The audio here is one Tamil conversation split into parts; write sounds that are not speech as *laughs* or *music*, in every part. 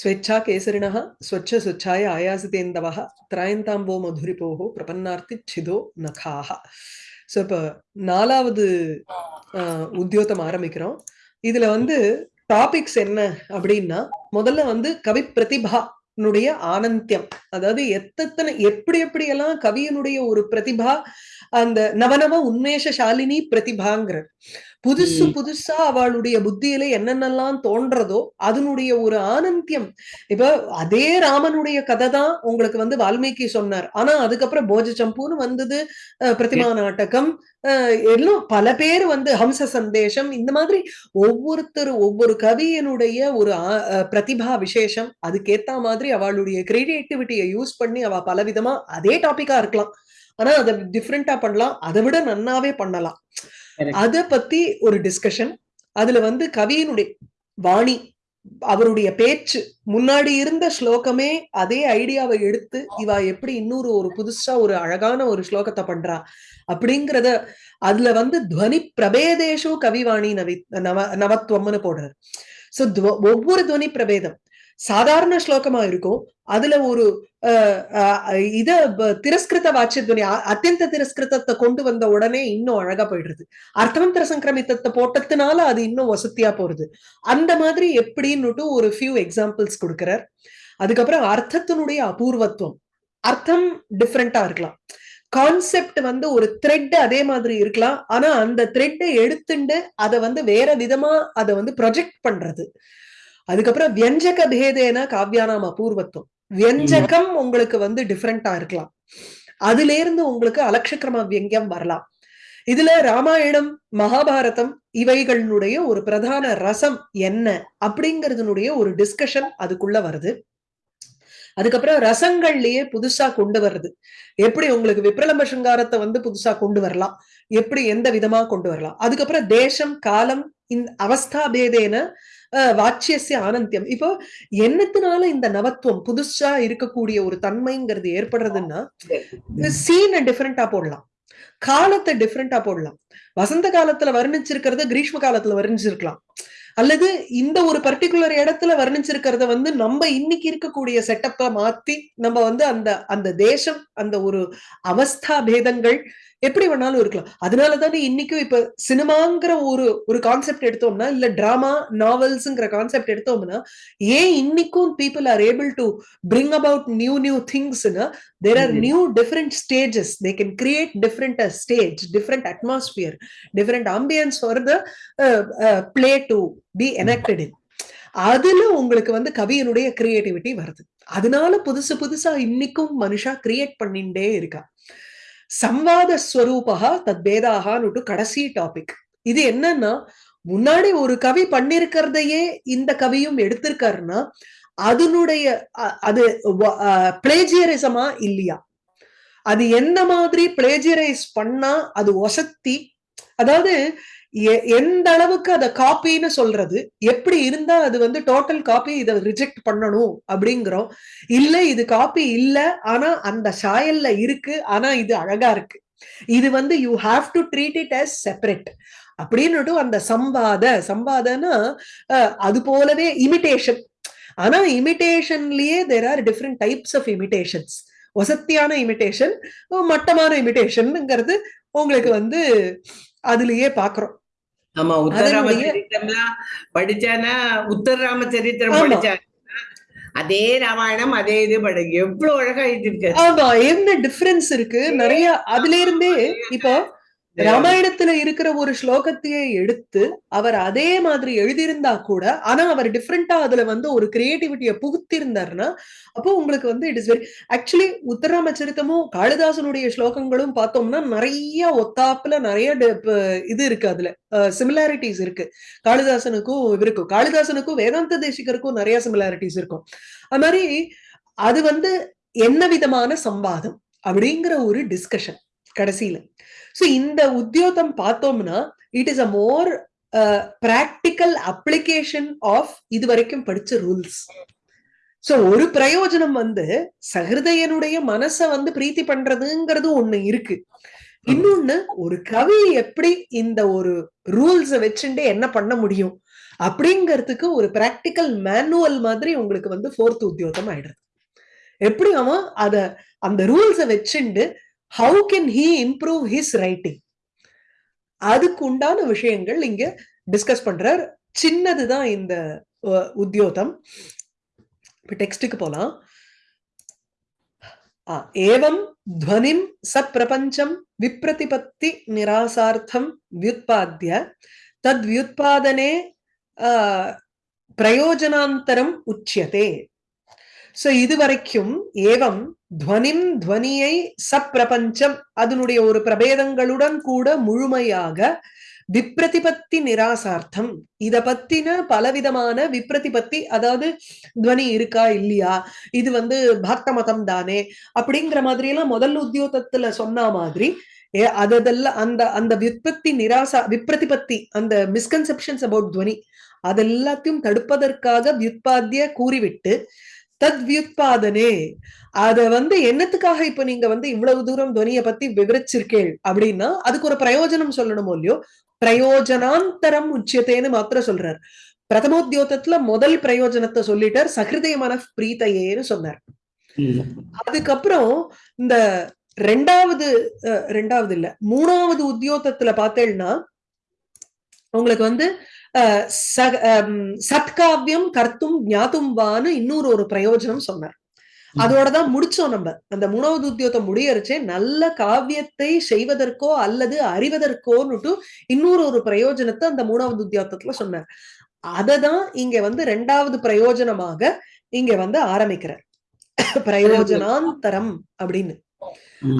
ஸ்வேச்சா கேசரிணः ஸ்வச்ச சுச்சாய ஆயாசிதேந்தவः திராயந்தாம்போ மதுரிபோகோ பிரபன்னார்த்தி சிதோ நகாக ஸோ இப்போ நாலாவது உத்தியோகம் ஆரம்பிக்கிறோம். இதுல வந்து டாபிக்ஸ் என்ன அப்படின்னா முதல்ல வந்து கவி பிரதிபா னுடைய ஆனந்தியம். அதாவது எத்தனை எப்படி எப்படி எல்லாம் கவியனுடைய ஒரு பிரதிபா அந்த நவநவ உன்மேஷ சாலினி பிரதிபாங்கிறார் புதுசு. புதுசா அவளுடைய புத்தியில என்னென்னலாம் தோன்றதோ அதனுடைய ஒரு ஆனந்தியம் இப்ப அதே ராமனுடைய கதை தான் உங்களுக்கு வந்து வால்மீகி சொன்னார் ஆனா அதுக்கப்புறம் போஜ சம்பூன்னு வந்தது பிரதிமா நாடகம் எல்லாம் பல பேர் வந்து ஹம்ச சந்தேஷம் இந்த மாதிரி ஒவ்வொருத்தர் ஒவ்வொரு கவியனுடைய ஒரு பிரதிபா விசேஷம் அதுக்கேத்த மாதிரி அவளுடைய கிரியேட்டிவிட்டியை யூஸ் பண்ணி அவ பலவிதமா அதே டாபிக்கா இருக்கலாம் ஆனா அதை டிஃப்ரெண்டா பண்ணலாம் அதை விட நன்னாவே பண்ணலாம். அத பத்தி ஒரு டிஸ்கஷன் அதுல வந்து கவியினுடைய வாணி அவருடைய பேச்சு முன்னாடி இருந்த ஸ்லோகமே அதே ஐடியாவை எடுத்து இவா எப்படி இன்னொரு ஒரு புதுசா ஒரு அழகான ஒரு ஸ்லோகத்தை பண்றா அப்படிங்கறத அதுல வந்து துவனி பிரபேதேஷோ கவிவாணி நவி நவ நவத்துவம்னு போடுறாரு. சோ ஒவ்வொரு துவனி பிரபேதம். சாதாரண ஸ்லோகமா இருக்கும். அதுல ஒரு அஹ், இத திரஸ்கிருத வாட்சிய அத்தியந்த திரஸ்கிருதத்தை கொண்டு வந்த உடனே இன்னும் அழகா போயிடுறது. அர்த்தமந்திர சங்கிரமித்தத்தை போட்டதுனால அது இன்னும் வசதியா போறது. அந்த மாதிரி எப்படின்னுட்டு ஒரு ஃபியூ எக்ஸாம்பிள்ஸ் கொடுக்கிறார். அதுக்கப்புறம் அர்த்தத்தினுடைய அபூர்வத்துவம். அர்த்தம் டிஃப்ரெண்டா இருக்கலாம். கான்செப்ட் வந்து ஒரு த்ரெட் அதே மாதிரி இருக்கலாம். ஆனா அந்த த்ரெட்டை எடுத்துண்டு அதை வந்து வேற விதமா அதை வந்து ப்ரொஜெக்ட் பண்றது. அதுக்கப்புறம் வியஞ்சக பேதேன காவ்யானாம் அபூர்வத்துவம். வியஞ்சகம் உங்களுக்கு வந்து டிஃப்ரெண்டா இருக்கலாம். அதுல இருந்து உங்களுக்கு அலட்சக்கிரம வியங்கியம் வரலாம். இதுல ராமாயணம் மகாபாரதம் இவைகளினுடைய ஒரு பிரதான ரசம் என்ன அப்படிங்கறதுனுடைய ஒரு டிஸ்கஷன் அதுக்குள்ள வருது. அதுக்கப்புறம் ரசங்கள்லயே புதுசா கொண்டு வர்றது. எப்படி உங்களுக்கு விப்ரலம்ப சிங்காரத்தை வந்து புதுசா கொண்டு வரலாம்? எப்படி எந்த விதமா கொண்டு வரலாம்? அதுக்கப்புறம் தேசம் காலம் இந்த அவஸ்தா பேதேன அஹ், வாச்சியசிய ஆனந்தியம். இப்போ என்னத்தினால இந்த நவத்துவம் புதுசா இருக்கக்கூடிய ஒரு தன்மைங்கிறது ஏற்படுறதுன்னா சீனை டிஃபரெண்டா போடலாம். காலத்தை டிஃபரெண்டா போடலாம். வசந்த காலத்துல வர்ணிச்சிருக்கிறத கிரீஷ்ம காலத்துல வர்ணிச்சிருக்கலாம். அல்லது இந்த ஒரு பர்டிகுலர் இடத்துல வர்ணிச்சிருக்கிறத வந்து நம்ம இன்னைக்கு இருக்கக்கூடிய செட்டப்ப மாத்தி நம்ம வந்து அந்த அந்த தேசம் அந்த ஒரு அவஸ்தா பேதங்கள் எப்படி வேணாலும் இருக்கலாம். அதனால தானே இன்னைக்கும் இப்ப சினிமாங்கிற ஒரு ஒரு கான்செப்ட் எடுத்தோம்னா இல்ல டிராமா நாவல்ஸ்ங்கிற கான்செப்ட் எடுத்தோம்னா ஏன் இன்னைக்கும் people are able to bring about new new திங்ஸ்னா there are. New different stages they can create different stage different atmosphere different ambience for the play to be enacted in அதுல உங்களுக்கு வந்து கவியனுடைய கிரியேட்டிவிட்டி வருது. அதனால புதுசு புதுசா இன்னைக்கும் மனுஷா கிரியேட் பண்ணிண்டே இருக்கா. சம்வாத ஸ்வரூபா தத்பேதாகான்னு கடைசி டாபிக் இது என்னன்னா முன்னாடி ஒரு கவி பண்ணிருக்கிறதையே இந்த கவியும் எடுத்திருக்காருன்னா அதனுடைய அது பிளேஜியரிசமா இல்லையா? அது எந்த மாதிரி பிளேஜியரைஸ் பண்ணா அது ஒசத்தி அதாவது எந்த அளவுக்கு அதை காப்பின்னு சொல்றது எப்படி இருந்தா அது வந்து டோட்டல் காப்பி இதை ரிஜெக்ட் பண்ணணும் அப்படிங்கிறோம். இல்ல இது காப்பி இல்ல ஆனா அந்த சாயல்ல இருக்கு ஆனா இது அழகா இருக்கு. இது வந்து you have to treat it as separate அப்படின்னுட்டு அந்த சம்பாத சம்பாதனா அஹ், அது போலவே இமிட்டேஷன் ஆனா இமிட்டேஷன்லயே there are different types of imitations வசத்தியான imitation மட்டமான இமிடேஷன்ங்கிறது உங்களுக்கு வந்து அதுலயே பாக்குறோம். ஆமா உத்தரராம அதனுடைய- சரித்திரம்லாம் படிச்சானா உத்தரராம சரித்திரம் ஆமா. படிச்சானா அதே ராமாயணம் அதே இது படி எவ்வளவு அழகா எழுதியிருக்காரு. ஆமா என்ன டிஃபரன்ஸ் இருக்கு? நிறைய அதுல இருந்தே இப்போ ராமாயணத்துல இருக்கிற ஒரு ஸ்லோகத்தையே எடுத்து அவர் அதே மாதிரி எழுதியிருந்தா கூட ஆனா அவர் டிஃப்ரெண்டா அதுல வந்து ஒரு கிரியேட்டிவிட்டியை புகுத்திருந்தாருன்னா அப்போ உங்களுக்கு வந்து இட் இஸ் வெரி ஆக்சுவலி உத்தராம சரித்தமும் காளிதாசனுடைய ஸ்லோகங்களும் பார்த்தோம்னா நிறைய ஒத்தாப்புல நிறைய இது இருக்கு அதுல. சிமிலாரிட்டிஸ் இருக்கு. காளிதாசனுக்கும் இவருக்கும் காளிதாசனுக்கும் வேதாந்த தேசிகருக்கும் நிறைய சிமிலாரிட்டிஸ் இருக்கும். அது மாதிரி அது வந்து என்ன விதமான சம்பாதம் அப்படிங்கிற ஒரு டிஸ்கஷன் கடைசியில. ஸோ இந்த உத்தியோகம் பார்த்தோம்னா it is a more practical application of இது வரைக்கும் படிச்ச ரூல்ஸ் சோ ஒரு பிரயோஜனம் வந்து சஹிருதயனுடைய மனச வந்து பிரீத்தி பண்றதுங்கிறது ஒண்ணு இருக்கு. இன்னொன்னு ஒரு கவி எப்படி இந்த ஒரு ரூல்ஸ வச்சுட்டு என்ன பண்ண முடியும்? அப்படிங்கிறதுக்கு ஒரு பிராக்டிக்கல் மேனுவல் மாதிரி உங்களுக்கு வந்து ஃபோர்த் உத்தியோகம் ஆயிடுறது எப்படி அவன் அத அந்த ரூல்ஸ வச்சுண்டு how can he improve his writing அதுக்கு உண்டான விஷயங்கள் இங்க டிஸ்கஸ் பண்றார். சின்னதுதான் இந்த உத்தியோகம். இப்ப டெக்ஸ்டுக்கு போலாம். ஏவம் துவனிம் சப்பிரபஞ்சம் விப்ரதிபத்தி நிராசார்த்தம் வியுத்பாத்திய தத் வியுத்பாதனே பிரயோஜனாந்தரம் உச்சியதே. சோ இதுவரைக்கும் ஏவம் துவனிம் துவனியை சப்பிரபஞ்சம் அதனுடைய ஒரு பிரபேதங்களுடன் கூட முழுமையாக விப்ரதிபத்தி நிராசார்த்தம் இத பத்தின பலவிதமான விப்ரதிபத்தி அதாவது துவனி இருக்கா இல்லையா இது வந்து பக்த மதம் தானே அப்படிங்கிற மாதிரி எல்லாம் முதல் உத்தியோகத்துல சொன்ன மாதிரி ஏ அதெல்லாம் அந்த அந்த விற்பத்தி நிராசா விப்ரதிபத்தி அந்த மிஸ்கன்செப்ஷன்ஸ் அபவுட் துவனி அதெல்லாத்தையும் தடுப்பதற்காக வியுத்பாத்திய கூறிவிட்டு தத் வியுத்பாதனே அத வந்து என்னத்துக்காக இப்ப நீங்க வந்து இவ்வளவு தூரம் துவனியை பத்தி விவரிச்சிருக்கேள் அப்படின்னா அதுக்கு ஒரு பிரயோஜனம் சொல்லணுமோ இல்லையோ? பிரயோஜனாந்தரம் உச்சியத்தேன்னு மாத்திரம் சொல்றார். பிரதமோத்தியோகத்துல முதல் பிரயோஜனத்தை சொல்லிட்டார் சகிருதய மன பிரீத்தையேன்னு சொன்னார். அதுக்கப்புறம் இந்த ரெண்டாவது ரெண்டாவது இல்ல மூணாவது உத்தியோகத்துல பார்த்தேன்னா உங்களுக்கு வந்து சத்காவியம் கர்த்தும் ஞாத்தும் வான்னு இன்னொரு ஒரு பிரயோஜனம் சொன்னார். அதோடதான் முடிச்சோம் நம்ம. அந்த மூணாவது உத்தியோகத்தை முடியறச்சே நல்ல காவியத்தை செய்வதற்கோ அல்லது அறிவதற்கோன்னுட்டு இன்னொரு ஒரு பிரயோஜனத்தை அந்த மூணாவது உத்தியோகத்துல சொன்னார். அததான் இங்க வந்து ரெண்டாவது பிரயோஜனமாக இங்க வந்து ஆரம்பிக்கிறார். பிரயோஜனாந்தரம் அப்படின்னு.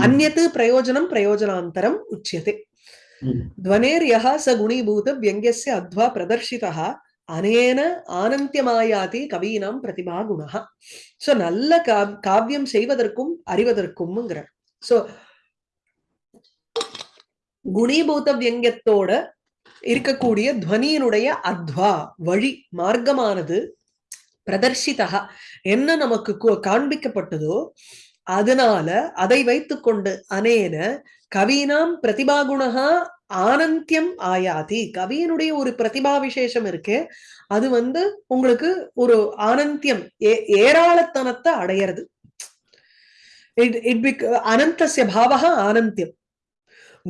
அந்நத்து பிரயோஜனம் பிரயோஜனாந்தரம் உச்சியதே. ध्वनेर्यः स गुणीभूत व्यङ्ग्यस्य अध्वा प्रदर्शितः அனேன ஆனந்தியமாயாதி கவீனாம் பிரதிபா குணா சோ நல்ல கா- காவியம் செய்வதற்கும் அறிவதற்கும்ங்கிறார் சோ குணீபூத வியங்கியத்தோட இருக்கக்கூடிய துவனியினுடைய அத்வா வழி மார்க்கமானது பிரதர்ஷிதா என்ன நமக்கு கு- காண்பிக்கப்பட்டதோ அதனால அதை வைத்துக்கொண்டு அனேன கவீனாம் பிரதிபாகுணா ஆனந்தியம் ஆயாதி. கவியினுடைய ஒரு பிரதிபா விசேஷம் இருக்கு. அது வந்து உங்களுக்கு ஒரு ஆனந்தியம் ஏ- ஏராளத்தனத்தை அடையிறது. இட் இட் பிக் அனந்தசிய பாவகா ஆனந்தியம்.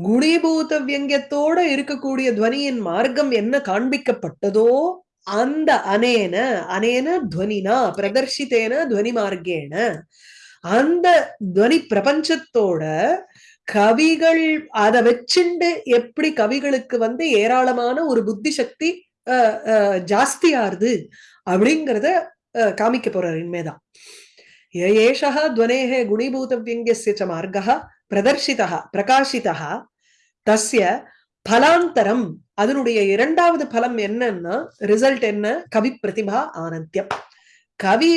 குணீபூத வியங்கியத்தோட இருக்கக்கூடிய துவனியின் மார்க்கம் என்ன காண்பிக்கப்பட்டதோ அந்த அனேன அனேன துவனினா பிரதர்ஷித்தேன துவனி மார்க்கேன அந்த துவனி பிரபஞ்சத்தோட கவிகள் அதை வச்சுண்டு எப்படி கவிகளுக்கு வந்து ஏராளமான ஒரு புத்தி சக்தி ஜாஸ்தியாருது அப்படிங்கிறத காமிக்க போறார் இனிமேதான். ஏஷா துவனேஹ குணிபூத வியங்கிய ச மார்க்கா பிரதர்ஷிதா பிரகாஷிதா தஸ்ய பலாந்தரம். அதனுடைய இரண்டாவது பலம் என்னன்னா ரிசல்ட் என்ன? கவி பிரதிபா ஆனந்தியம். கவி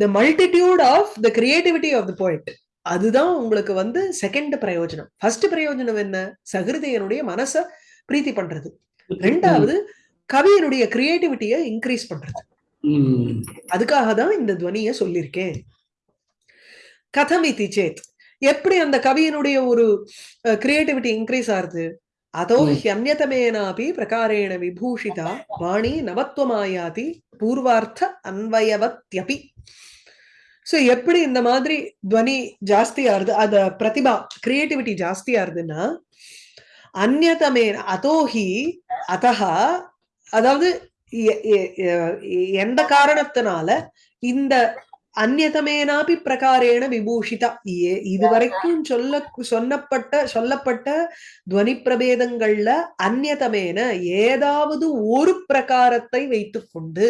the multitude of the creativity of the poet அதுதான் உங்களுக்கு வந்து செகண்ட் பிரயோஜனம். ஃபர்ஸ்ட் பிரயோஜனம் என்ன? சகிருதையனுடைய மனச பிரீத்தி பண்றது. ரெண்டாவது கவியனுடைய கிரியேட்டிவிட்டியை இன்க்ரீஸ் பண்றது. அதுக்காக தான் இந்த துவனிய சொல்லியிருக்கேன். கதம் இதி சேத். எப்படி அந்த கவியினுடைய ஒரு கிரியேட்டிவிட்டி இன்க்ரீஸ் ஆகுது? அதோ. ஹியன்யதமேனாபி பிரகாரேண விபூஷிதா வாணி நவத்வமாயாதி பூர்வார்த்த அன்வயவத்யபி. சோ எப்படி இந்த மாதிரி துவனி ஜாஸ்தியாருது அத பிரதிபா கிரியேட்டிவிட்டி ஜாஸ்தியா இருதுன்னா அந்நதமே அதோஹி அதஹா அதாவது எந்த காரணத்தினால இந்த அந்நதமேனாபி பிரகாரேண விபூஷிதா ஏ- இதுவரைக்கும் சொல்ல சொன்னப்பட்ட சொல்லப்பட்ட துவனி பிரபேதங்கள்ல அந்நதமேன ஏதாவது ஒரு பிரகாரத்தை வைத்துக்கொண்டு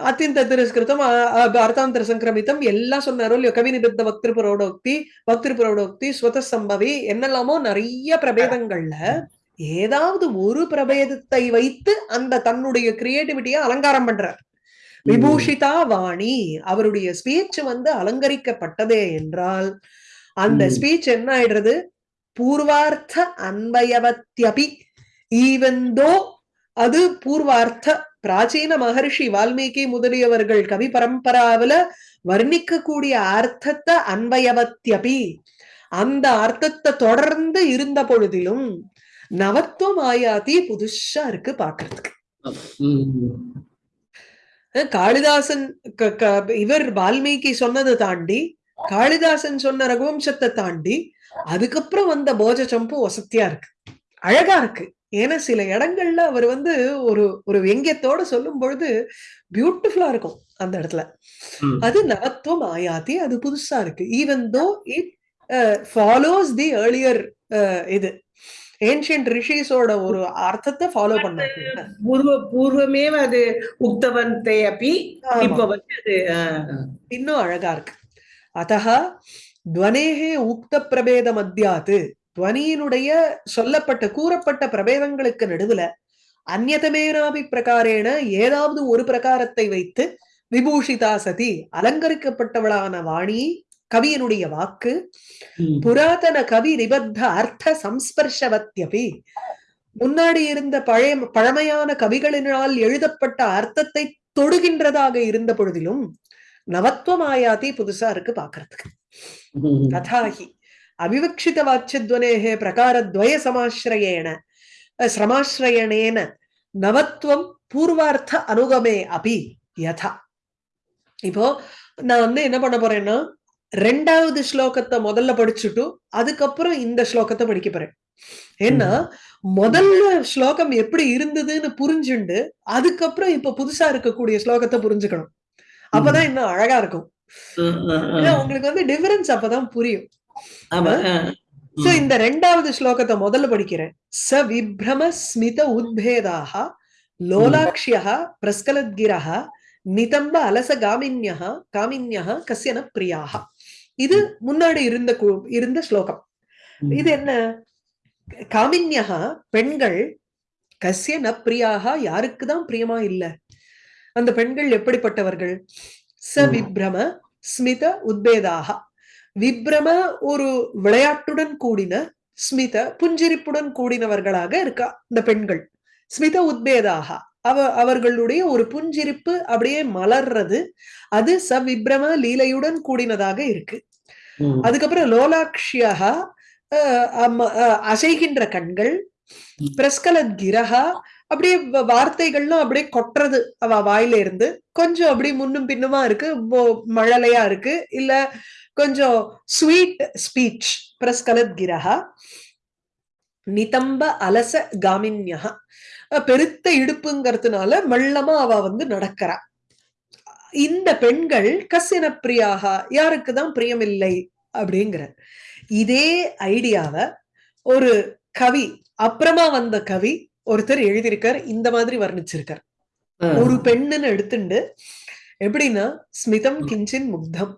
அத்தியந்த திரஸ்கிருதம் அ- அ- அர்த்தாந்தர சங்கிரமித்தம் எல்லாம் சொன்னாரோ இல்லையோ கவி நிபத்த பக்திருபுரோடோக்தி பக்திருபுரோடோக்தி ஸ்வத சம்பவி என்னெல்லாமோ நிறைய பிரபேதங்கள்ல ஏதாவது ஒரு பிரபேதத்தை வைத்து அந்த தன்னுடைய கிரியேட்டிவிட்டியை அலங்காரம் பண்றார். விபூஷிதா வாணி அவருடைய ஸ்பீச் வந்து அலங்கரிக்கப்பட்டதே என்றால் அந்த. ஸ்பீச் என்ன ஆயிடுறது? பூர்வார்த்த அன்வயவத்யபி ஈவந்தோ அது பூர்வார்த்த பிராச்சீன மகர்ஷி வால்மீகி முதலியவர்கள் கவி பரம்பராவில வர்ணிக்கக்கூடிய அர்த்தத்தை அன்பயவத்தியபி அந்த அர்த்தத்தை தொடர்ந்து இருந்த பொழுதிலும் நவத்துவம் ஆயாதி புதுசா இருக்கு பாக்குறதுக்கு. காளிதாசன் க- க- இவர் வால்மீகி சொன்னதை தாண்டி காளிதாசன் சொன்ன ரகுவம்சத்தை தாண்டி அதுக்கப்புறம் வந்த போஜ சம்பு வசத்தியா இருக்கு. அழகா இருக்கு. ஏன்னா சில இடங்கள்ல அவர் வந்து ஒரு ஒரு வெங்கியத்தோட சொல்லும் பொழுது பியூட்டிஃபுல்லா இருக்கும் அந்த இடத்துல. அது நவத்துவம் ஆயாதி அது புதுசா இருக்கு. Even though it follows the earlier இது. ஏன்ஷியன்ட் ரிஷிஸோட ஒரு அர்த்தத்தை ஃபாலோ பண்ணாங்க பூர்வ பூர்வமேவ அது உக்தவந்தே அப்பி ஆமா. இப்ப வந்து அது இன்னும் அழகா இருக்கு. அத்தக துவனேகே உக்த பிரபேத மத்தியாத்து துவனியினுடைய சொல்லப்பட்ட கூறப்பட்ட பிரபேதங்களுக்கு நடுவுல அந்நதமேனாபி பிரகாரேன ஏதாவது ஒரு பிரகாரத்தை வைத்து விபூஷிதா சதி அலங்கரிக்கப்பட்டவளான வாணி கவியினுடைய வாக்கு. புராதன கவி நிபத்த அர்த்த சம்ஸ்பர்ஷவத்யபி முன்னாடி இருந்த பழைய பழமையான கவிகளினால் எழுதப்பட்ட அர்த்தத்தை தொடுகின்றதாக இருந்த பொழுதிலும் நவத்வமாயாதி புதுசா இருக்கு பாக்குறதுக்கு ம். அவிவக்ஷித வாச்சியத்வனேகே பிரகாரத்வய சமாசிரயேன அஹ், சமாசிரயணேன நவத்வம் பூர்வார்த்த அனுகமே அபி யதா இப்போ நான் வந்து என்ன பண்ண போறேன்னா ரெண்டாவது ஸ்லோகத்தை முதல்ல படிச்சுட்டு அதுக்கப்புறம் இந்த ஸ்லோகத்தை படிக்க போறேன். ஏன்னா முதல்ல ஸ்லோகம் எப்படி இருந்ததுன்னு புரிஞ்சுண்டு அதுக்கப்புறம் இப்ப புதுசா இருக்கக்கூடிய ஸ்லோகத்தை புரிஞ்சுக்கணும். அப்பதான் இன்னும் அழகா இருக்கும். உங்களுக்கு வந்து டிஃபரன்ஸ் அப்பதான் புரியும். ஆமா. சோ இந்த ரெண்டாவது ஸ்லோகத்தை முதல்ல படிக்கிறேன். ச விப்ரம ஸ்மித உத்பேதாக லோலாக்ஷ்யः பிரஸ்கலத்கிரः நிதம்ப அலச காமின்யः காமின்யः கஸ்யன பிரியாக இது முன்னாடி இருந்த இருந்த ஸ்லோகம். இது என்ன? காமின்யः பெண்கள் கஸ்ய ந பிரியாக யாருக்குதான் பிரியமா இல்ல? அந்த பெண்கள் எப்படிப்பட்டவர்கள்? ச. விப்ரம ஸ்மித உத்பேதாக விப்ரம ஒரு விளையாட்டுடன் கூடின ஸ்மித புஞ்சிரிப்புடன் கூடினவர்களாக இருக்கா இந்த பெண்கள்? ஸ்மித உத்பேதாக. அவ அவர்களுடைய ஒரு புஞ்சிரிப்பு அப்படியே மலர்றது அது ச விப்ரம லீலையுடன் கூடினதாக இருக்கு. அதுக்கப்புறம் லோலாக்ஷியாக அசைகின்ற கண்கள் பிரஸ்கலத் கிரகா அப்படியே வ- வார்த்தைகள்லாம் அப்படியே கொட்டுறது அவ வாயில இருந்து. கொஞ்சம் அப்படியே முன்னும் பின்னுமா இருக்கு. மழலையா இருக்கு. இல்ல கொஞ்சம் ஸ்வீட் ஸ்பீச் பிரஸ்கலத் கிரகா நிதம்ப அலச காமின்யா பெருத்த இடுப்புங்கிறதுனால மெல்லமா அவ வந்து நடக்கிறா. இந்த பெண்கள் கசின பிரியாக யாருக்குதான் பிரியமில்லை அப்படிங்கிற. இதே ஐடியாவை ஒரு கவி அப்புறமா வந்த கவி ஒருத்தர் எழுதியிருக்கார் இந்த மாதிரி வர்ணிச்சிருக்கார். ஒரு பெண்ணுன்னு எடுத்துண்டு எப்படின்னா ஸ்மிதம் கிஞ்சின் முக்தம்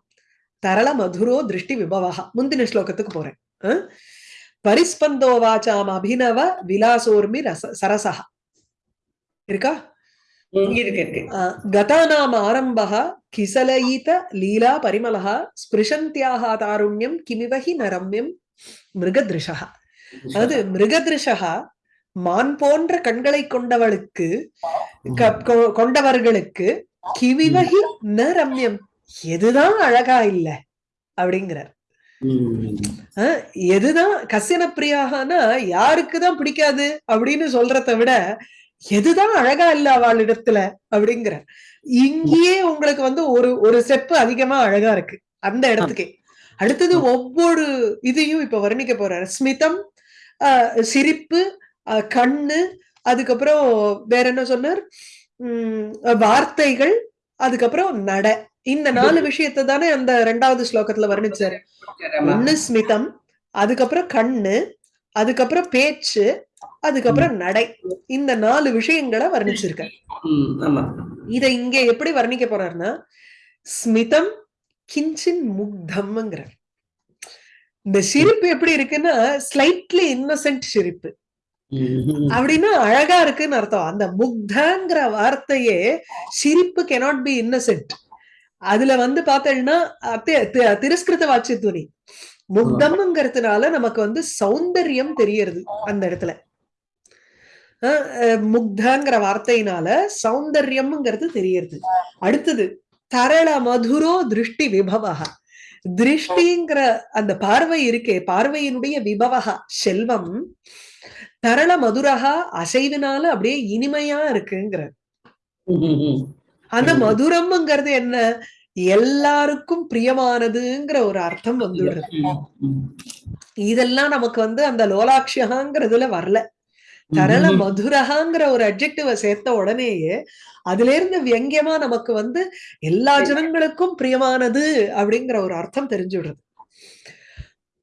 தரள மதுரோ திருஷ்டி விபவா முந்தின ஸ்லோகத்துக்கு போறேன்? பரிஸ்பந்தோ வாசாம் அபிநவ விலாசோர்மி ரச சரசா இருக்கா? கதானாம் ஆரம்பः கிசலயித லீலா பரிமளः ஸ்பிருஷந்தியாக தாருண்யம் கிமிவஹி நரம்யம் மிருகதிருஷः அதாவது மிருகதிருஷா மான் போன்ற கண்களை கொண்டவளுக்கு கொண்டவர்களுக்கு கிவிவகி ந ரம்யம் எதுதான் அழகா இல்ல அப்படிங்கிறார். எதுதான் கசின பிரியாகனா யாருக்குதான் பிடிக்காது அப்படின்னு சொல்றத விட எதுதான் அழகா இல்ல அவளிடத்துல அப்படிங்கிறார். இங்கேயே உங்களுக்கு வந்து ஒரு ஒரு ஸ்டெப் அதிகமா அழகா இருக்கு அந்த இடத்துக்கே. அடுத்தது ஒவ்வொரு இதையும் இப்ப வர்ணிக்க போறாரு. ஸ்மிதம் ஆஹ், சிரிப்பு கண்ணு அதுக்கப்புறம் வேற என்ன சொன்னார்? உம் வார்த்தைகள் அதுக்கப்புறம் நட. இந்த நாலு விஷயத்தை தானே அந்த ரெண்டாவது ஸ்லோகத்துல வர்ணிச்சாரு. ஒண்ணு ஸ்மிதம் அதுக்கப்புறம் கண்ணு அதுக்கப்புறம் பேச்சு அதுக்கப்புறம் நடை. இந்த நாலு விஷயங்களை ஆமா. இத இங்க எப்படி வர்ணிக்க போறாருன்னா ஸ்மிதம் கிஞ்சின் முக்தம்ங்கிறார். இந்த சிரிப்பு எப்படி இருக்குன்னா ஸ்லைட்லி இன்னசென்ட் சிரிப்பு. அப்படின்னா அழகா இருக்குன்னு அர்த்தம். அந்த முக்தங்கிற வார்த்தையே சிரிப்பு கெனாட் பி இன்னசென்ட் அதுல வந்து பார்த்தேன்னா திருஸ்கிருத தி- துணி முக்தம்ங்கிறதுனால நமக்கு வந்து சௌந்தரியம் தெரியறது அந்த இடத்துல. முக்தங்கிற வார்த்தையினால சௌந்தர்யம்ங்கிறது தெரியறது. அடுத்தது தரள மதுரோ திருஷ்டி விபவகா திருஷ்டிங்கிற அந்த பார்வை இருக்கே பார்வையினுடைய விபவகா செல்வம். தரள மதுரகா அசைவினால அப்படியே இனிமையா இருக்குங்கிற அந்த. மதுரம்ங்கிறது என்ன? எல்லாருக்கும் பிரியமானதுங்கிற ஒரு அர்த்தம் வந்துடுறது இதெல்லாம் நமக்கு வந்து அந்த லோலாட்சியகாங்கிறதுல வரல. தரள மதுரகாங்கிற ஒரு அப்ஜெக்டிவ சேர்த்த உடனேயே அதுல இருந்து வியங்கியமா நமக்கு வந்து எல்லா ஜனங்களுக்கும் பிரியமானது அப்படிங்கிற ஒரு அர்த்தம் தெரிஞ்சுடுறது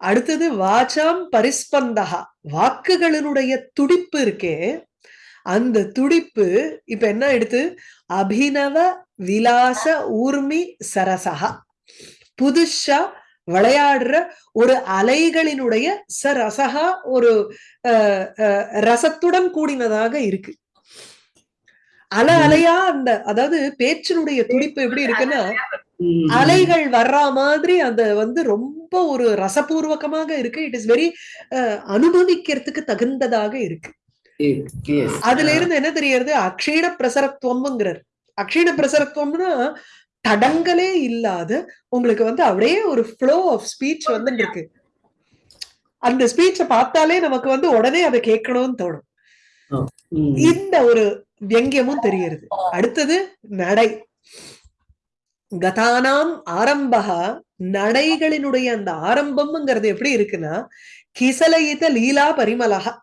அடுத்தது வாச்சாம் பரிஸ்பந்தகா வாக்குகளினுடைய துடிப்பு இருக்கே அந்த துடிப்பு இப்ப என்ன எடுத்து? அபினவ விலாச ஊர்மி சரசகா புதுசா விளையாடுற ஒரு அலைகளினுடைய சரசகா ஒரு ரசத்துடன் கூடினதாக இருக்கு. அல அலையா அந்த அதாவது பேச்சினுடைய துடிப்பு எப்படி இருக்குன்னா அலைகள் வர்ற மாதிரி அந்த வந்து ரொம்ப ஒரு ரசபூர்வகமாக இருக்கு. இட் இஸ் வெரி அனுபவிக்கிறதுக்கு தகுந்ததாக இருக்கு. அதுல இருந்து என்ன தெரியறது அக்ஷீண பிரசரத்துவம்ங்கிறார். அக்ஷீண பிரசரத்துவம்னா தடங்களே இல்லாத உங்களுக்கு வந்து அப்படியே ஒரு ஃப்ளோ ஆஃப் ஸ்பீச் வந்து இருக்கு அந்த ஸ்பீச்சை பார்த்தாலே நமக்கு வந்து உடனே அதை கேட்கணும்னு தோணும். இந்த ஒரு வியங்கியமும் தெரியறது அடுத்தது நடை. கதானாம் ஆரம்பகா நடைகளினுடைய அந்த ஆரம்பம்ங்கிறது எப்படி இருக்குன்னா கிசலயித லீலா பரிமலகா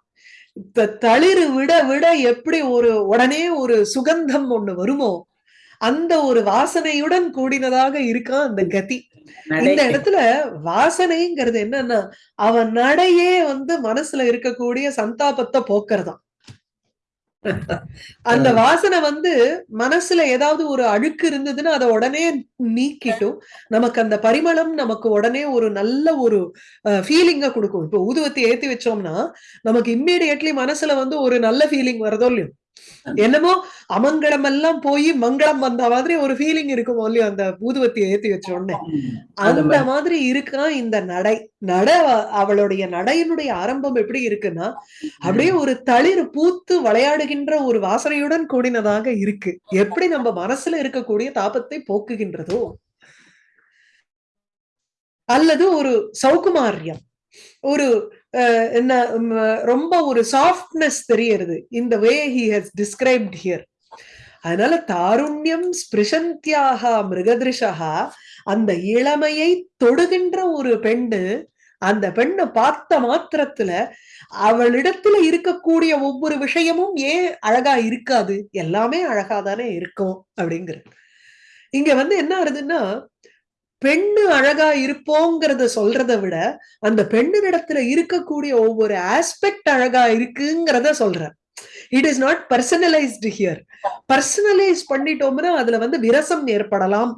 தளிர் விட விட எப்படி ஒரு உடனே ஒரு சுகந்தம் ஒண்ணு வருமோ அந்த ஒரு வாசனையுடன் கூடினதாக இருக்கான் அந்த கதி. இந்த இடத்துல வாசனைங்கிறது என்னன்னா அவன் நடையே வந்து மனசுல இருக்கக்கூடிய சந்தாபத்தை போக்குறதாம் அந்த வாசனை வந்து மனசுல ஏதாவது ஒரு அழுக்கு இருந்ததுன்னா அதை உடனே நீக்கிட்டும். நமக்கு அந்த பரிமளம் நமக்கு உடனே ஒரு நல்ல ஒரு ஃபீலிங்க கொடுக்கும். இப்போ ஊதுவத்தி ஏத்தி வச்சோம்னா நமக்கு இம்மீடியட்லி மனசுல வந்து ஒரு நல்ல ஃபீலிங் வருதோ இல்லையோ? என்னமோ அமங்கலம் எல்லாம் போய் மங்களம் வந்த மாதிரி ஒரு ஃபீலிங் இருக்கும் இல்லையோ? அந்த ஊதுவத்தி ஏத்தி வச்ச உடனே. அந்த மாதிரி இருக்கா இந்த நடை? நட அவளுடைய நடையினுடைய ஆரம்பம் எப்படி இருக்குன்னா அப்படியே ஒரு தளிர் பூத்து விளையாடுகின்ற ஒரு வாசனையுடன் கூடினதாக இருக்கு. எப்படி நம்ம மனசுல இருக்கக்கூடிய தாபத்தை போக்குகின்றதோ. அல்லது ஒரு சௌகுமாரியம். ஒரு என்ன ரொம்ப ஒரு சாஃப்ட்னஸ் தெரியறது. இந்த way he has described here அதனால தாருண்யம் ஸ்பிருஷந்தியாக மிருகதிருஷா அந்த இளமையை தொடுகின்ற ஒரு பெண்ணு அந்த பெண்ணை பார்த்த மாத்திரத்துல அவளிடத்துல இருக்கக்கூடிய ஒவ்வொரு விஷயமும் ஏன் அழகா இருக்காது? எல்லாமே அழகா தானே இருக்கும் அப்படிங்கிற இங்க வந்து என்ன ஆகுதுன்னா பெண்ணு அழகா இருப்போங்கிறத சொல்றதை விட அந்த பெண்ணினிடத்துல இருக்கக்கூடிய ஒவ்வொரு ஆஸ்பெக்ட் அழகா இருக்குங்கிறத சொல்ற it is not personalised here personalise பண்ணிட்டோம்னா அதுல வந்து விரசம் ஏற்படலாம்.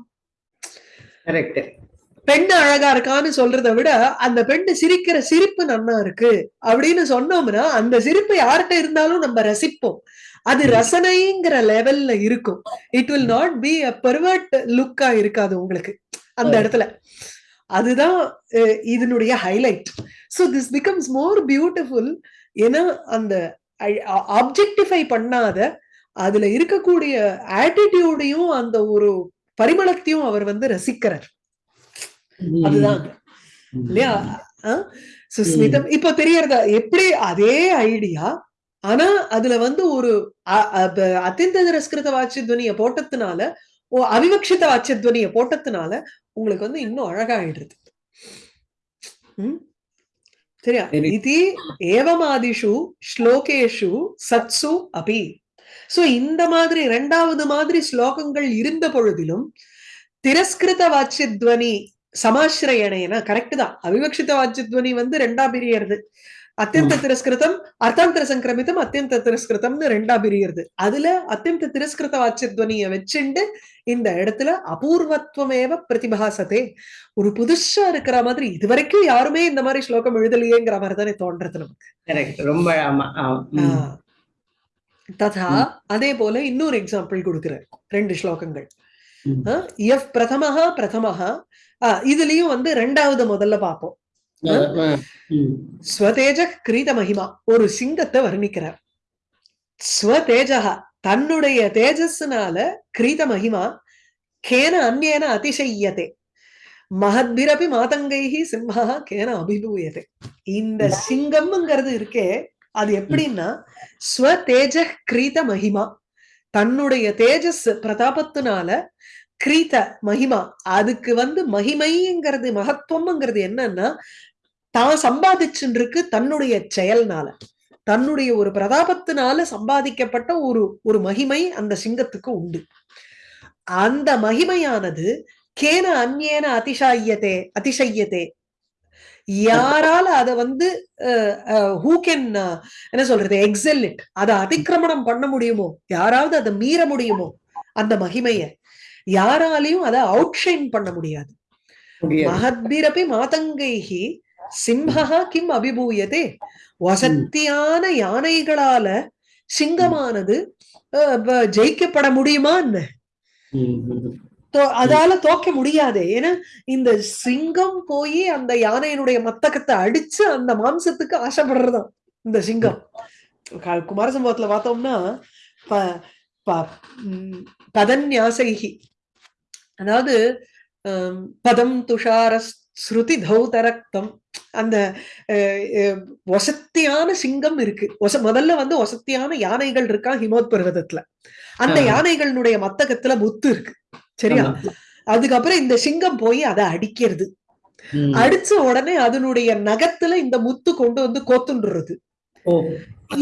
பெண்ணு அழகா இருக்கான்னு சொல்றதை விட அந்த பெண்ணு சிரிக்கிற சிரிப்பு நன்னா இருக்கு அப்படின்னு சொன்னோம்னா அந்த சிரிப்பு யார்கிட்ட இருந்தாலும் நம்ம ரசிப்போம். அது ரசனைங்கிற லெவல்ல இருக்கும். It will not be a pervert லுக்கா இருக்காது உங்களுக்கு. அந்த இடத்துல. அதுதான் இதனுடைய highlight so this becomes more beautiful ஏன்னா அந்த ஆப்ஜெக்டிஃபை பண்ணாத அதுல இருக்கக்கூடிய ஆட்டிடியூடையும் அந்த ஒரு பரிமளத்தையும் அவர் வந்து ரசிக்கிறார். அதுதான். இல்லையா? சுஸ்மிதம் இப்போ தெரியறதா? எப்படி அதே ஐடியா ஆனா அதுல வந்து ஒரு அத்தியந்த திரஸ்கிருத வாட்சி துவனிய போட்டதுனால ஓ அவிவக்ஷித வாட்சிய துவனிய போட்டதுனால உங்களுக்கு வந்து இன்னும் அழகாயிடுது உம் சரியா? இது ஏவமாதிஷு ஸ்லோகேஷு சத்சு அபி. சோ இந்த மாதிரி இரண்டாவது மாதிரி ஸ்லோகங்கள் இருந்த பொழுதிலும் திரஸ்கிருத வாட்சியத்வனி சமாசிரயணேனா கரெக்ட் தான். அவிவக்ஷித வாட்சியத்வனி வந்து ரெண்டா பிரியறது. அத்தியந்த திரஸ்கிருதம் அர்த்தாந்தர சங்கிரமிதம் அத்தியந்த திரஸ்கிருதம்னு ரெண்டா பிரியறது. அதுல அத்தியந்த திரஸ்கிருத வாட்சியத்வனிய வச்சுண்டு இந்த இடத்துல அபூர்வத்துவமேவ பிரதிபாசத்தே ஒரு புதுசா இருக்கிற மாதிரி இது வரைக்கும் யாருமே இந்த மாதிரி ஸ்லோகம் எழுதலையேங்கிற மாதிரி தானே தோன்றது நமக்கு. ரொம்ப ததா அதே போல இன்னொரு எக்ஸாம்பிள் கொடுக்குறேன் ரெண்டு ஸ்லோகங்கள். எஃப் பிரதமஹா பிரதமஹா. இதுலயும் வந்து ரெண்டாவது முதல்ல பார்ப்போம். ஸ்வதேஜ கிரீத மகிமா. ஒரு சிங்கத்தை வர்ணிக்கிறார். ஸ்வதேஜக தன்னுடைய தேஜஸ்னால கிரீத மகிமா கேன அந்நேன அதிசயத்தே மகத்பிரபி மாதங்கைஹி சிம்மஹா கேன அபிபூயதே. இந்த சிங்கம்ங்கிறது இருக்கே அது எப்படின்னா ஸ்வ தேஜ கிரீத மகிமா. தன்னுடைய தேஜஸ் பிரதாபத்தினால கிரீத மகிமா. அதுக்கு வந்து மகிமைங்கிறது மகத்துவம்ங்கிறது என்னன்னா தான் சம்பாதிச்சுட்டு இருக்கு தன்னுடைய செயல்னால. தன்னுடைய ஒரு பிரதாபத்தினால சம்பாதிக்கப்பட்ட ஒரு ஒரு மகிமை அந்த சிங்கத்துக்கு உண்டு. அந்த மகிமையானது கேன அந்நேன அதிசாயத்தே அதிசயத்தே. யாரால அத வந்து ஹூ கேன் என்ன சொல்றது எக்ஸல் இட் அதை அதிக்கிரமணம் பண்ண முடியுமோ? யாராவது அதை மீற முடியுமோ? அந்த மகிமைய. யாராலையும் அதை அவுட்ஷைன் பண்ண முடியாது. மகத்பிரபி மாதங்கைஹி சிம்ஹா கிம் அபிபூயதே. வசத்தியான யானைகளால சிங்கமானது அஹ், ஜெயிக்கப்பட முடியுமா என்ன? தோ- அதால தோக்க முடியாது. ஏன்னா இந்த சிங்கம் போய் அந்த யானையினுடைய மத்தகத்தை அடிச்சு அந்த மாம்சத்துக்கு ஆசைப்படுறதான் இந்த சிங்கம். க- குமார சம்பவத்துல பார்த்தோம்னா ப- ப- பதன்யாசைகி அதாவது பதம் துஷார ஸ்ருதி தௌதரக்தம். அந்த வசத்தியான சிங்கம் இருக்கு ஒச முதல்ல வந்து வசத்தியான யானைகள் இருக்கா ஹிமோத் பர்வதத்துல அந்த. யானைகளுடைய மத்தகத்துல முத்து இருக்கு சரியா. அதுக்கப்புறம் இந்த சிங்கம் போய் அதை அடிக்கிறது. அடிச்ச உடனே அதனுடைய நகத்துல இந்த முத்து கொண்டு வந்து கோத்துன்றது ஓ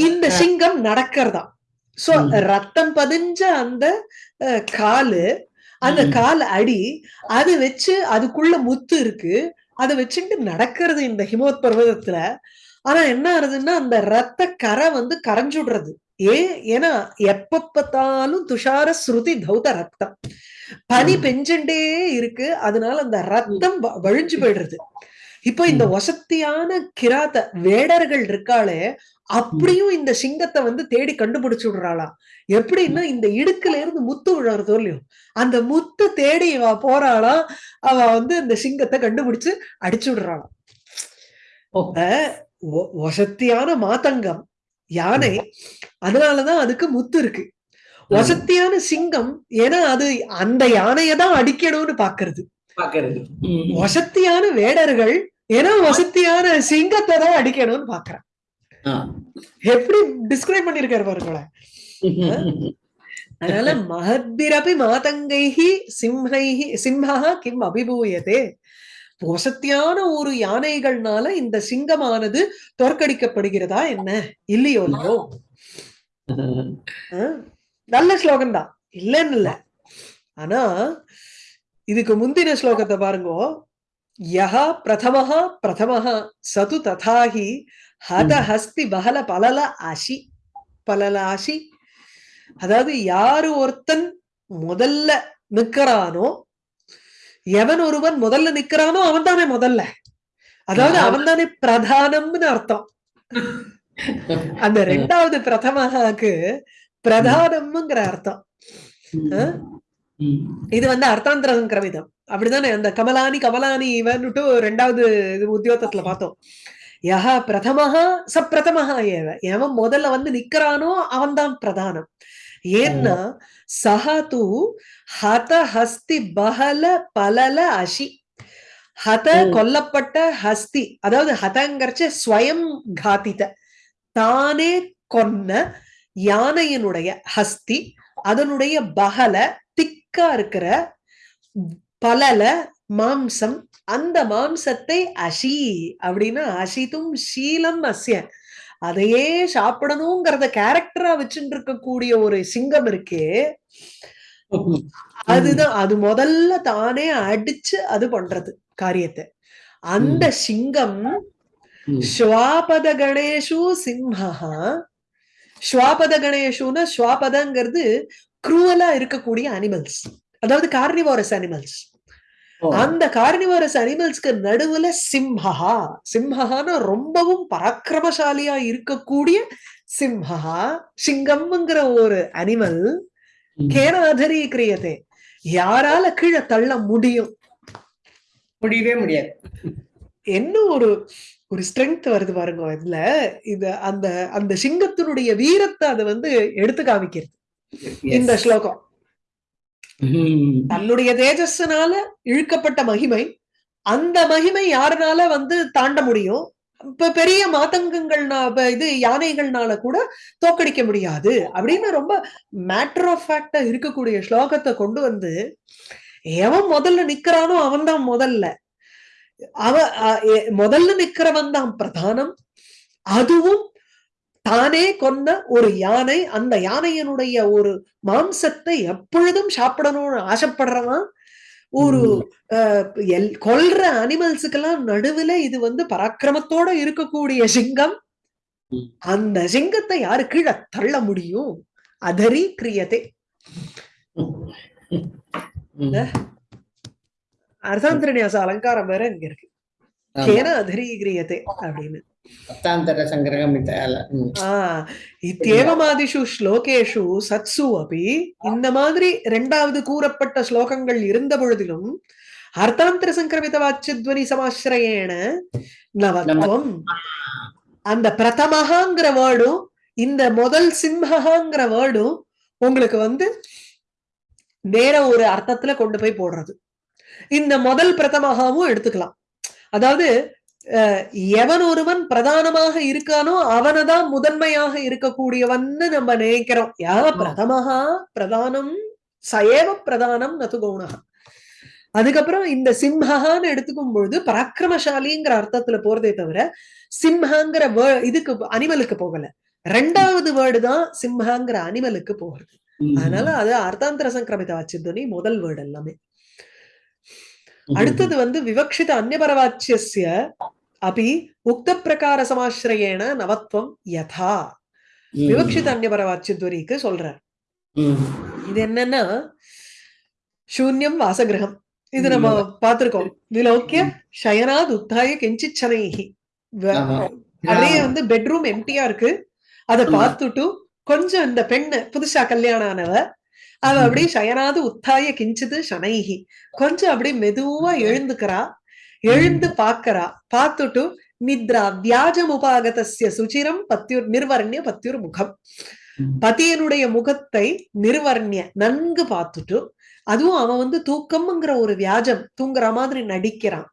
இந்த சிங்கம் நடக்கிறதா சோ. ரத்தம் பதிஞ்ச அந்த காலு அந்த. கால் அடி அது வச்சு அதுக்குள்ள முத்து இருக்கு அதை வச்சுட்டு நடக்கிறது இந்த ஹிமோத் பர்வதத்துல. ஆனா என்ன ஆகுதுன்னா அந்த ரத்த கரை வந்து கரைஞ்சுடுறது ஏன் ஏன்னா எப்ப பார்த்தாலும் துஷார ஸ்ருதி தௌத ரத்தம். பனி. பெஞ்சுட்டே இருக்கு. அதனால அந்த ரத்தம் வழிஞ்சு போயிடுறது. இப்போ இந்த. வசத்தியான கிராத்த வேடர்கள் இருக்காளே அப்படியும் இந்த சிங்கத்தை வந்து தேடி கண்டுபிடிச்சு விடுறாளாம் எப்படின்னா இந்த இடுக்குல இருந்து முத்து விழறதோ இல்லையோ அந்த முத்து தேடி இவ போறாளாம் அவ வந்து இந்த சிங்கத்தை கண்டுபிடிச்சு அடிச்சு விடுறாளாம் வசத்தியான மாதங்கம் யானை அதனாலதான் அதுக்கு முத்து இருக்கு. வசத்தியான சிங்கம் ஏன்னா அது அந்த யானையை தான் அடிக்கணும்னு பாக்குறது. வசத்தியான வேடர்கள் ஏன்னா வசத்தியான சிங்கத்தை தான் அடிக்கணும்னு பாக்குறேன். எப்படி டிஸ்கிரைப் பண்ணிருக்காரு பாருங்களேன். *laughs* அதனால மகத்பிரபி மாதங்கைஹி சிம்ஹைஹி சிம்ஹா கிம் அபிபூயதே. வசத்தியான ஒரு யானைகள்னால இந்த சிங்கமானது தோற்கடிக்கப்படுகிறதா என்ன? இல்லையோ இல்லையோ? நல்ல ஸ்லோகம் தான். இல்லைன்னு இல்ல. ஆனா இதுக்கு முந்தின ஸ்லோகத்தை பாருங்க. யஹா பிரதமஹா பிரதமஹா சது ததாஹி ஹத ஹஸ்தி பகல பலல அசி பலல அசி அதாவது யாரு ஒருத்தன் முதல்ல நிக்கிறானோ எவன் ஒருவன் முதல்ல நிக்கிறானோ அவன் தானே முதல்ல. அதாவது. அவன் தானே பிரதானம்னு அர்த்தம். அந்த ரெண்டாவது பிரதமகாக்கு பிரதானம்ங்கிற அர்த்தம். இது வந்து அர்த்தாந்திர சங்கிரமிதம் அப்படிதானே? அந்த கமலானி கமலானி இவன்னுட்டு ரெண்டாவது உத்தியோகத்துல பார்த்தோம். யஹா பிரதமஹா ச பிரதமஹா ஏவ. எவன் முதல்ல வந்து நிக்கிறானோ அவன்தான் பிரதானம். ஏன்னா சஹா தூ ஹத ஹஸ்தி பஹல பலல அஷி. ஹத. கொல்லப்பட்ட ஹஸ்தி அதாவது ஹதங்கரிச்ச ஸ்வயம் காத்தித தானே கொன்ன யானையினுடைய ஹஸ்தி அதனுடைய பகல திக்கா இருக்கிற பலல மாம்சம் அந்த மாம்சத்தை அஷி அப்படின்னா அஷிதும் ஷீலம் அஸ்ய. அதையே சாப்பிடணுங்கிறத கேரக்டரா வச்சுட்டு இருக்கக்கூடிய ஒரு சிங்கம் இருக்கே. *laughs* அதுதான் அது முதல்ல தானே அடிச்சு அது பண்றது காரியத்தை. அந்த சிங்கம். ஸ்வாபத கணேஷு சிம்ஹா ஸ்வாபத கணேஷுன்னா ஸ்வாபதங்கிறது குரூவலா இருக்கக்கூடிய அனிமல்ஸ் அதாவது கார்னிவாரஸ் அனிமல்ஸ். அந்த கார்னிவாரஸ் அனிமல்ஸ்க்கு நடுவுல சிம்ஹா சிம்ஹான்னு ரொம்பவும் பராக்கிரமசாலியா இருக்கக்கூடிய சிம்ஹா சிங்கம்ங்கிற ஒரு அனிமல். கேனாதரி கிரியதே யாரால கீழே தள்ள முடியும்? முடியவே முடியாது. என்ன ஒரு ஒரு ஸ்ட்ரென்த் வருது பாருங்க இதுல. இது அந்த அந்த சிங்கத்தினுடைய வீரத்தை அதை வந்து எடுத்து காமிக்கிறது. இந்த. ஸ்லோகம். தன்னுடைய தேஜஸ்னால இழுக்கப்பட்ட மகிமை அந்த மகிமை யாருனால வந்து தாண்ட முடியும்? இப்ப பெரிய மாதங்கங்கள்னா இது யானைகள்னால கூட தோக்கடிக்க முடியாது. அப்படின்னு ரொம்ப மேட்டர் ஆஃப் ஃபேக்டா இருக்கக்கூடிய ஸ்லோகத்தை கொண்டு வந்து எவன் முதல்ல நிக்கிறானோ அவன் தான் முதல்ல. அவ முதல்ல நிக்கிறவன் தான் பிரதானம். அதுவும் தானே கொன்ன ஒரு யானை அந்த யானையினுடைய ஒரு மாம்சத்தை எப்பொழுதும் சாப்பிடணும்னு ஆசைப்படுறவன் ஒரு அஹ், எல்- கொல்ற அனிமல்ஸுக்கெல்லாம் நடுவுல இது வந்து பராக்கிரமத்தோட இருக்கக்கூடிய சிங்கம். அந்த சிங்கத்தை யாரு கீழே தள்ள முடியும்? அதரி கிரியதே அர்த்தாந்திரநியாச அலங்காரம் வேற இங்க இருக்கு. ஏன்னா அதரி கிரியதே அப்படின்னு. இத்தேவமாதிஷு ஸ்லோகேஷு சத்சு அபி இந்த மாதிரி இரண்டாவது கூறப்பட்ட ஸ்லோகங்கள் இருந்த பொழுதிலும் அர்த்தாந்தர சங்கிரமித வாச்சித்வனி சமாசிரயேன நவத்வம் அந்த பிரதமஹாங்கிற வேர்டும் இந்த முதல் சிம்ஹாங்கிற வேர்டும் உங்களுக்கு வந்து வேற ஒரு அர்த்தத்துல கொண்டு போய் போடுறது. இந்த முதல் பிரதமகாவும் எடுத்துக்கலாம். அதாவது எவன் ஒருவன் பிரதானமாக இருக்கானோ அவனதான் முதன்மையாக இருக்கக்கூடியவன்னு நம்ம நினைக்கிறோம். யா பிரதமஹா பிரதானம் சயேவ பிரதானம் நது கவுணஹா அதுக்கப்புறம் இந்த சிம்ஹான்னு எடுத்துக்கும் பொழுது பராக்கிரமசாலிங்கிற அர்த்தத்துல போறதே தவிர சிம்ஹாங்கிற இதுக்கு அனிமலுக்கு போகல. ரெண்டாவது வேர்டு தான் சிம்ஹாங்கிற அனிமலுக்கு போகிறது அதனால அது அர்த்தாந்தர சங்கிரமித வாச்சித்வனி முதல் வேர்டு எல்லாமே. அடுத்தது வந்து விவக்ஷித அந்நியபரவாச்சியஸ்ய அபி உக்த பிரகார சமாசிரயேன நவத்வம் யதா. விவக்ஷித அந்நியபரவாச்சித்வனிக்கு சொல்றார் ம். இது என்னன்னா சூன்யம் வாசகிரகம் இது நம்ம பார்த்திருக்கோம் விலோக்கிய சயனாத் உத்தாய ஆமா. அப்படியே வந்து பெட்ரூம் எம்டியா இருக்கு. அத. பார்த்துட்டு கொஞ்சம் இந்த பெண்ணு புதுசா கல்யாணம் ஆனவ அவ ம். அப்படியே சயனாது உத்தாய கிஞ்சிது சனைஹி. கொஞ்சம் அப்படியே மெதுவா எழுந்துக்கிறா. எழுந்து பாக்கறா பார்த்துட்டு நித்ரா வியாஜம் உபாகதஸ்ய சுச்சிரம் பத்தியுர் நிர்வர்ணிய பத்தியுர் முகம். பதியனுடைய முகத்தை நிர்வர்ணிய நன்கு பார்த்துட்டு அதுவும் அவன் வந்து தூக்கம்ங்கிற ஒரு வியாஜம் தூங்குற மாதிரி நடிக்கிறான்.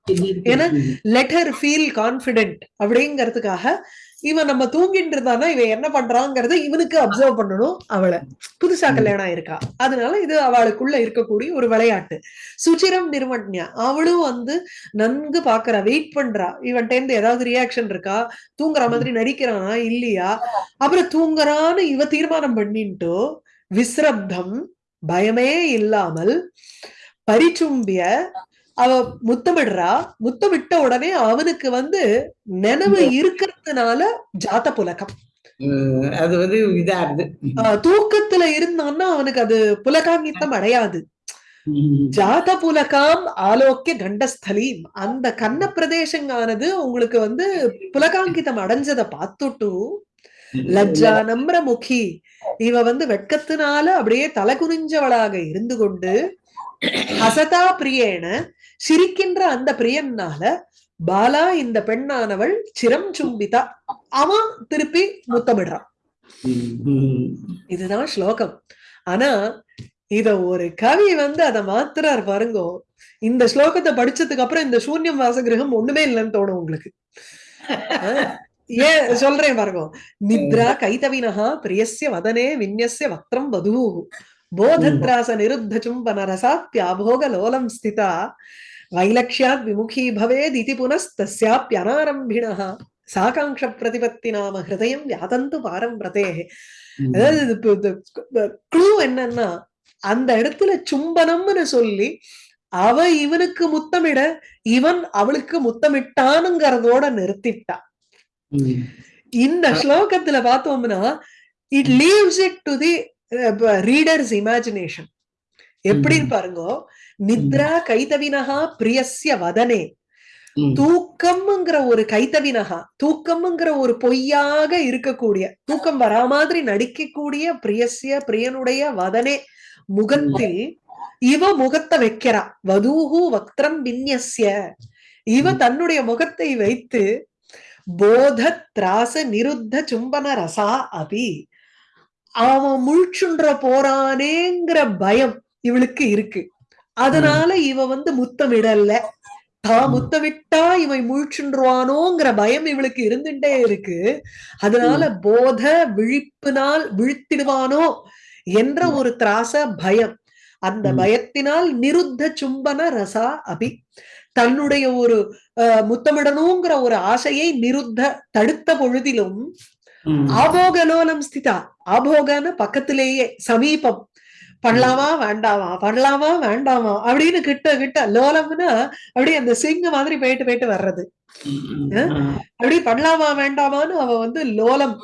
ஏன்னா, லெட் ஹர் ஃபீல் கான்பிடென்ட் அப்படிங்கிறதுக்காக இவன் நம்ம தூங்கிட்டு இருந்தானா இவன் என்ன பண்றாங்கிறத இவனுக்கு அப்சர்வ் பண்ணணும் அவளை. புதுசா. கல்யாணம் இருக்கா அதனால இது அவளுக்குள்ள இருக்கக்கூடிய ஒரு விளையாட்டு. சுச்சிரம் நிர்மண்யா அவளும் வந்து நன்கு பாக்குறா வெயிட் பண்றா. இவன் இருந்து ஏதாவது ரியாக்ஷன் இருக்கா? தூங்குற மாதிரி நடிக்கிறானா? இல்லையா? அப்புறம் தூங்குறான்னு இவ தீர்மானம் பண்ணிட்டு விஸ்ரப்தம் பயமே இல்லாமல் பரிச்சும்பிய அவ முத்தமிடுறா. முத்தமிட்ட உடனே அவனுக்கு வந்து நினைவு இருக்கிறதுனால ஜாத புலகம் ம். அது வந்து இதா தூக்கத்துல இருந்தான்னா அவனுக்கு அது புலகாங்கித்தம் அடையாது. ஜாத புலகாம் ஆலோக்கிய கண்டஸ்தலீம். அந்த கன்ன பிரதேசங்கானது உங்களுக்கு வந்து புலகாங்கிதம் அடைஞ்சதை பார்த்துட்டு லஜ்ஜா நம்ர முகி இவ வந்து வெட்கத்தினால அப்படியே தலை குனிஞ்சவளாக இருந்து கொண்டு *coughs* ஹசதா பிரியேன சிரிக்கின்ற அந்த பிரியன்னால பாலா இந்த பெண்ணானவள் சிரம் சும்பிதா. அவன் திருப்பி முத்தமிடுறான். இதுதான் ஸ்லோகம். ஆனா இத ஒரு கவி வந்து அதை மாத்துறார் பாருங்கோ. இந்த ஸ்லோகத்தை படிச்சதுக்கு அப்புறம் இந்த சூன்யம் வாசகிரகம் ஒண்ணுமே இல்லைன்னு தோணும் உங்களுக்கு. ஏன் சொல்றேன் பாருங்க. நித்ரா கைதவினஹா பிரியஸ்ய வதனே விந்யஸ்ய வக்ரம் வது போதத்ராச நிருத்த சும்பன ரசாப்யாபோக லோலம் ஸ்திதா. வைலக்ஷ்யாத் விமுகி பவேத் இதி புனஸ்தஸ்யாப்யனாரம்பிணः சாகாங்ஷ பிரதிபத்தி நாம ஹிருதயம் யாதந்து பாரம் பிரதே அதாவது க்ளூ என்னன்னா அந்த இடத்துல சும்பனம்னு சொல்லி அவ இவனுக்கு முத்தமிட இவன் அவளுக்கு முத்தமிட்டானுங்கிறதோட நிறுத்திட்டா இந்த ஸ்லோகத்துல பார்த்தோம்னா it leaves it to the readers imagination எப்படின்னு பாருங்க? நித்ரா கைதவினஹா பிரியஸ்ய வதனே. தூக்கம்ங்கிற ஒரு கைத்தவினகா தூக்கம்ங்கிற ஒரு பொய்யாக இருக்கக்கூடிய தூக்கம் வரா மாதிரி நடிக்கக்கூடிய பிரியசிய பிரியனுடைய வதனே முகத்தில் இவ முகத்தை வைக்கிறா. வதூஹு வக்திரம் விந்யஸ்ய. இவ தன்னுடைய முகத்தை வைத்து போத திராச நிருத்த சும்பன ரசா அபி. அவன் முழிச்சுன்ற போறானேங்கிற பயம் இவளுக்கு இருக்கு. அதனால இவ வந்து முத்தமிடல. தான் முத்தமிட்டா இவன் முழிச்சுருவானோங்கிற பயம் இவளுக்கு இருந்துட்டே இருக்கு. அதனால போத விழிப்பினால் விழித்திடுவானோ என்ற ஒரு திராச பயம். அந்த. பயத்தினால் நிருத்த சும்பன ரசா அபி. தன்னுடைய ஒரு முத்தமிடணுங்கிற ஒரு ஆசையை நிருத்த தடுத்த பொழுதிலும் ம். ஆபோகலோலம் ஸ்திதா. ஆபோகன்னு பக்கத்திலேயே சமீபம். பண்ணலாமா வேண்டாமா? பண்ணலாமா வேண்டாமா? அப்படின்னு கிட்ட கிட்ட லோலம்னா அப்படியே அந்த சிங்க மாதிரி போயிட்டு போயிட்டு வர்றது. ம். அப்படி பண்ணலாமா வேண்டாமான்னு அவ வந்து லோலம்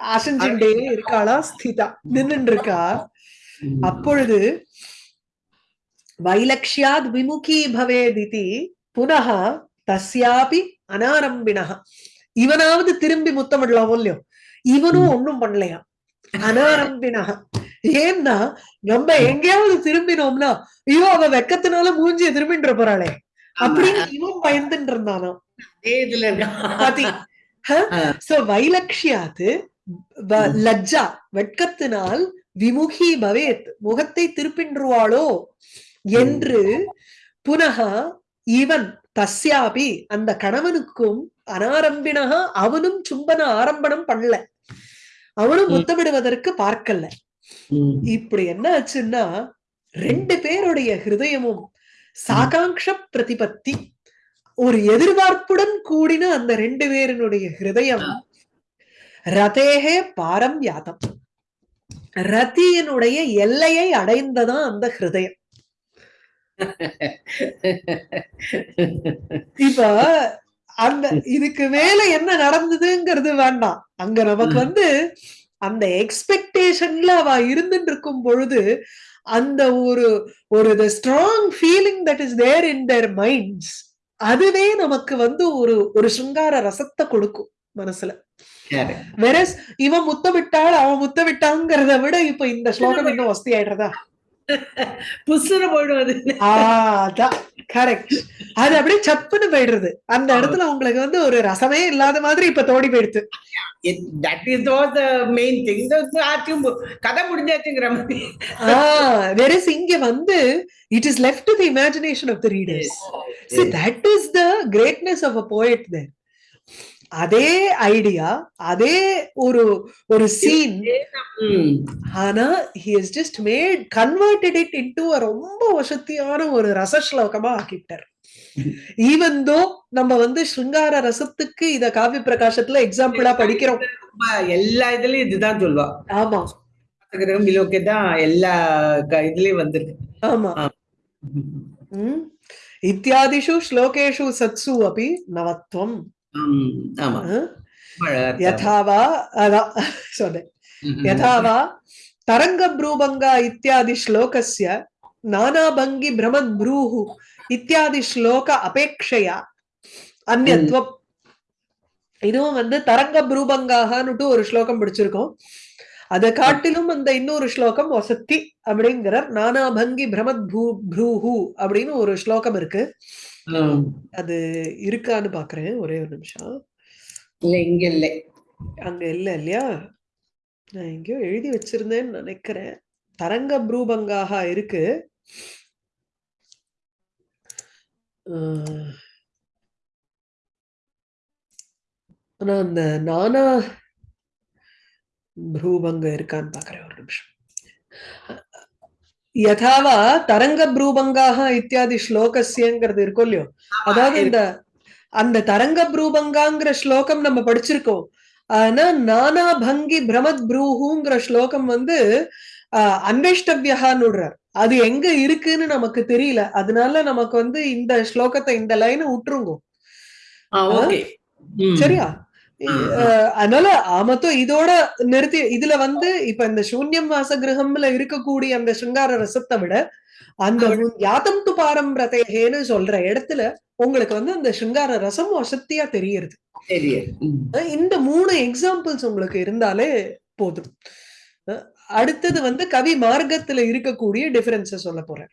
அசைஞ்சுட்டே இருக்காளா ஸ்திதா. நின்னுட்டு இருக்கா. அப்பொழுது வைலக்ஷ்யாத் விமுகி பவேதிதி புனः தஸ்யாபி அனாரம்பிணः இவனாவது திரும்பி முத்தமிடலாமோ இல்லையோ? இவனும் ஒண்ணும் பண்ணலையா? அனாரம்பிணः ஏன்னா நம்ம எங்கேயாவது திரும்பினோம்னா ஐயோ அவ வெக்கத்தினால மூஞ்சிய திரும்பின்ற போறாளே. அப்படின்னு இவன் பயந்துட்டு இருந்தானா. சோ வைலக்ஷ்யாத்து வ- லஜ்ஜா வெட்கத்தினால் விமுகி பவேத் முகத்தை திருப்பின்றுவாளோ என்று புனக இவன் தஸ்யாபி அந்த கணவனுக்கும் அனாரம்பினக அவனும் சும்பன ஆரம்பணம் பண்ணல. அவனும். முத்தமிடுவதற்கு பார்க்கல. இப்படி என்ன ஆச்சுன்னா ரெண்டு பேருடைய ஹிருதயமும் சாகாங்ஷ பிரதிபத்தி ஒரு எதிர்பார்ப்புடன் கூடின அந்த ரெண்டு பேரினுடைய ஹிருதயம் ரதேகே பாரம் யாதம். ரதியினுடைய எல்லையை அடைந்ததான் அந்த ஹிருதயம். இப்ப அந்த இதுக்கு மேல என்ன நடந்ததுங்கிறது வேண்டாம். அங்க நமக்கு. வந்து அந்த எக்ஸ்பெக்டேஷன்ல அவ இருந்துட்டு இருக்கும் பொழுது அந்த ஒரு ஒரு the strong feeling that is there in their minds அதுவே நமக்கு வந்து ஒரு ஒரு சிங்கார ரசத்தை கொடுக்கும் மனசுல. வெரஸ் இவன் முத்தமிட்டாள் அவன் முத்தமிட்டாங்கிறத விட இப்ப இந்த ஸ்லோகம் இன்னும் வசதி ஆயிடுறதா *laughs* புசுர போயிடும் அது அதான். கரெக்ட் அது அப்படியே சப்புன்னு போயிடுறது. அந்த இடத்துல உங்களுக்கு வந்து ஒரு ரசமே இல்லாத மாதிரி இப்ப தோடி போயிடுது. That is was the main thing ஆச்சும் கதை முடிஞ்சாச்சுங்கிற மாதிரி. வெரஸ் இங்க வந்து it is left to the imagination of the readers See, that is the greatness of a poet there. அதே ஐடியா அதே ஒரு ஒரு சீன் ம். ஆனா just made converted it into a ரொம்ப வசத்தியான ஒரு ரச ஸ்லோகமா ஆக்கிட்டார். ஈவன் தோ நம்ம வந்து சிருங்கார ரசத்துக்கு இத காவி பிரகாசத்துல எக்ஸாம்பிளா படிக்கிறோம். ரொம்ப எல்லா இதுலயும் இதுதான் சொல்லுவா. ஆமா. கிரகம் இலோக்கே தான் எல்லா க- இதுலயும் வந்திருக்கு. ஆமா. ம். இத்தியாதிஷு ஸ்லோகேஷு சத்சு அபி நவத்வம். யதாவா அதான் சொன்னேன் யதாவா தரங்கப்ரூபங்கா இத்தியாதி ஸ்லோகஸ்ய பிரமத் ப்ரூஹு இத்தியாதி ஸ்லோக அபேக்ஷையா அந்நத்வம் இதுவும் வந்து தரங்க புரூபங்காகனுட்டு ஒரு ஸ்லோகம் பிடிச்சிருக்கோம் அதை காட்டிலும் அந்த இன்னொரு ஸ்லோகம் வசத்தி அப்படிங்கிறார் நானாபங்கி பிரமத் பூ ப்ரூஹு அப்படின்னு ஒரு ஸ்லோகம் இருக்கு அது இருக்கான்னு பாக்குறேன். ஒரே ஒரு நிமிஷம். இல்ல இங்க இல்லை. அங்க இல்ல இல்லையா? நான் எங்கேயோ எழுதி வச்சிருந்தேன்னு நினைக்கிறேன். தரங்க ப்ரூபங்காக இருக்கு. அஹ், ஆனா அந்த நானா ப்ரூபங்க இருக்கான்னு பாக்குறேன். ஒரு நிமிஷம். யதாவா தரங்க ப்ரூபங்காக இத்தியாதி ஸ்லோகஸ்யங்கிறது இருக்கும் இல்லையோ? அதாவது இந்த அந்த தரங்க ப்ரூபங்காங்கிற ஸ்லோகம் நம்ம படிச்சிருக்கோம். ஆனா நானா பங்கி பிரமத் ப்ரூஹுங்கிற ஸ்லோகம் வந்து ஆஹ் அன்வேஷ்டவியகான்னு அது எங்க இருக்குன்னு நமக்கு தெரியல. அதனால நமக்கு வந்து இந்த ஸ்லோகத்தை இந்த லைனை விட்டுருங்க. சரியா. அஹ் அதனால ஆமத்தோ இதோட நிறுத்தி இதுல வந்து இப்ப இந்த சூன்யம் வாச கிரகம்ல இருக்கக்கூடிய அந்த சிங்கார ரசத்தை விட அந்த யாத்தம் து பாரம்பிரதேகேன்னு சொல்ற இடத்துல உங்களுக்கு வந்து அந்த சிங்கார ரசம் வசத்தியா. அஹ் இந்த மூணு எக்ஸாம்பிள்ஸ் உங்களுக்கு இருந்தாலே போதும். அடுத்தது வந்து கவி மார்க்கத்துல இருக்கக்கூடிய டிஃபரன்ஸ சொல்ல போறேன்.